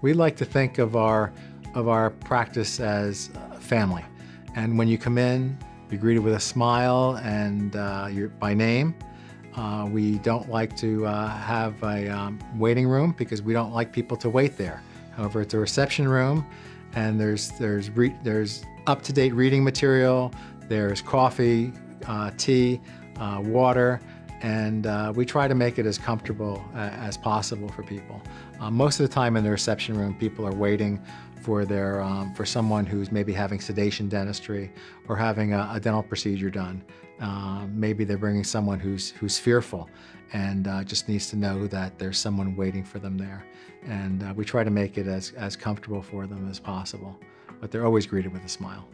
We like to think of our, of our practice as family. And when you come in, you're greeted with a smile and uh, you're by name. Uh, we don't like to uh, have a um, waiting room because we don't like people to wait there. However, it's a reception room and there's, there's, there's up-to-date reading material, there's coffee, uh, tea, uh, water, and uh, we try to make it as comfortable uh, as possible for people. Uh, most of the time in the reception room, people are waiting for their um, for someone who's maybe having sedation dentistry or having a, a dental procedure done. Uh, maybe they're bringing someone who's who's fearful and uh, just needs to know that there's someone waiting for them there. And uh, we try to make it as, as comfortable for them as possible, but they're always greeted with a smile.